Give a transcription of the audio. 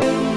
Bye.